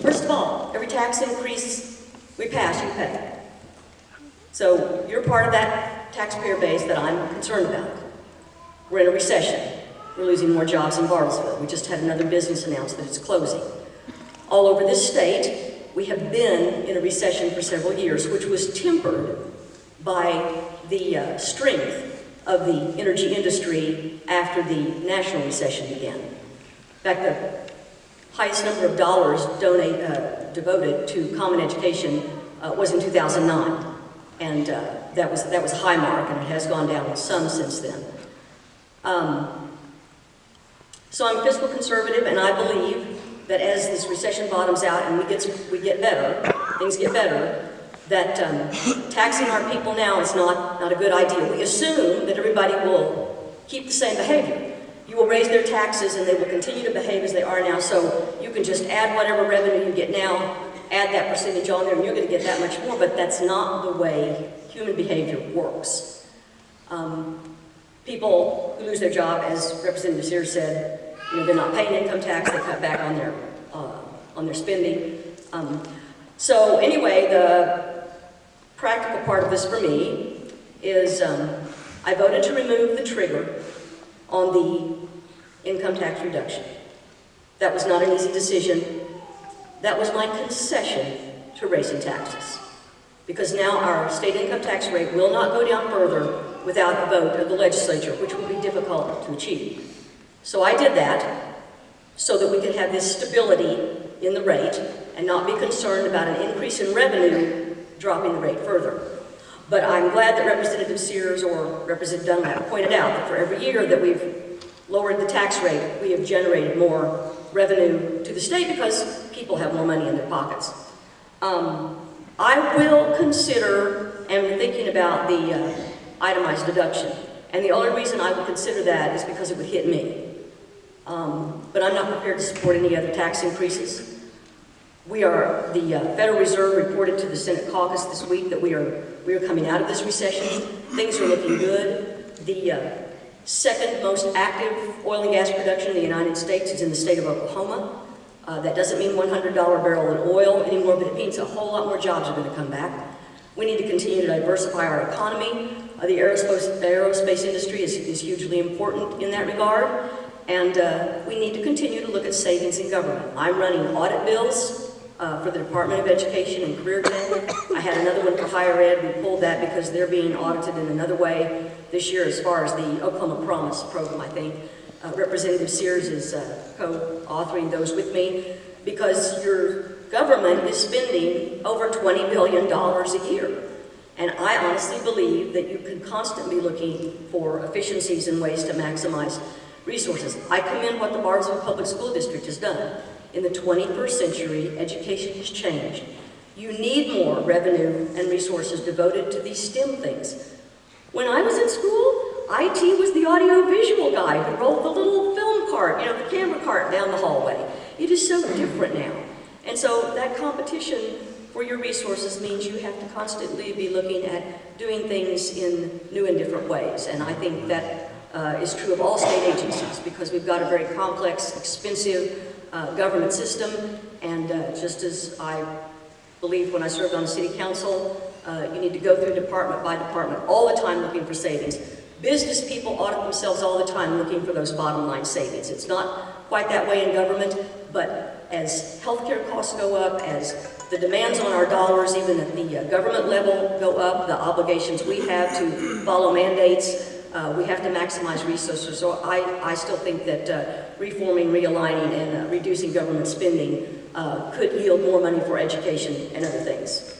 First of all, every tax increase we pass, you pay. So you're part of that taxpayer base that I'm concerned about. We're in a recession. We're losing more jobs in Bartlesville. We just had another business announce that it's closing. All over this state, we have been in a recession for several years, which was tempered by the uh, strength of the energy industry after the national recession began. In fact, the highest number of dollars donate, uh, devoted to common education uh, was in 2009. And uh, that, was, that was high mark, and it has gone down some since then. Um, so I'm fiscal conservative, and I believe that as this recession bottoms out and we get, we get better, things get better, that um, taxing our people now is not, not a good idea. We assume that everybody will keep the same behavior. You will raise their taxes and they will continue to behave as they are now, so you can just add whatever revenue you get now, add that percentage on there, and you're going to get that much more, but that's not the way human behavior works. Um, people who lose their job, as Representative Sears said, you know, they're not paying income tax, they cut back on their, uh, on their spending. Um, so anyway, the practical part of this for me is um, I voted to remove the trigger on the income tax reduction. That was not an easy decision. That was my concession to raising taxes. Because now our state income tax rate will not go down further without a vote of the legislature, which will be difficult to achieve. So I did that so that we could have this stability in the rate and not be concerned about an increase in revenue dropping the rate further. But I'm glad that Representative Sears or Representative Dunlap pointed out that for every year that we've lowered the tax rate, we have generated more revenue to the state because people have more money in their pockets. Um, I will consider, and thinking about the uh, itemized deduction, and the only reason I would consider that is because it would hit me. Um, but I'm not prepared to support any other tax increases. We are, the uh, Federal Reserve reported to the Senate caucus this week that we are, we are coming out of this recession. Things are looking good. The uh, second most active oil and gas production in the United States is in the state of Oklahoma. Uh, that doesn't mean $100 barrel in oil anymore, but it means a whole lot more jobs are going to come back. We need to continue to diversify our economy. Uh, the aerospace, aerospace industry is, is hugely important in that regard. And uh, we need to continue to look at savings in government. I'm running audit bills uh, for the Department of Education and Career Tech. I had another one for higher ed. We pulled that because they're being audited in another way this year as far as the Oklahoma Promise program, I think. Uh, Representative Sears is uh, co-authoring those with me because your government is spending over $20 billion a year. And I honestly believe that you can constantly be looking for efficiencies and ways to maximize resources. I commend what the Bartlesville Public School District has done. In the 21st century, education has changed. You need more revenue and resources devoted to these STEM things. When I was in school, IT was the audio-visual guy who rolled the little film cart, you know, the camera cart down the hallway. It is so different now. And so that competition for your resources means you have to constantly be looking at doing things in new and different ways. And I think that uh, is true of all state agencies because we've got a very complex, expensive uh, government system. And uh, just as I believe when I served on the city council, uh, you need to go through department by department all the time looking for savings. Business people audit themselves all the time looking for those bottom line savings. It's not quite that way in government, but as healthcare costs go up, as the demands on our dollars, even at the uh, government level, go up, the obligations we have to follow mandates, uh, we have to maximize resources. So I, I still think that uh, reforming, realigning, and uh, reducing government spending uh, could yield more money for education and other things.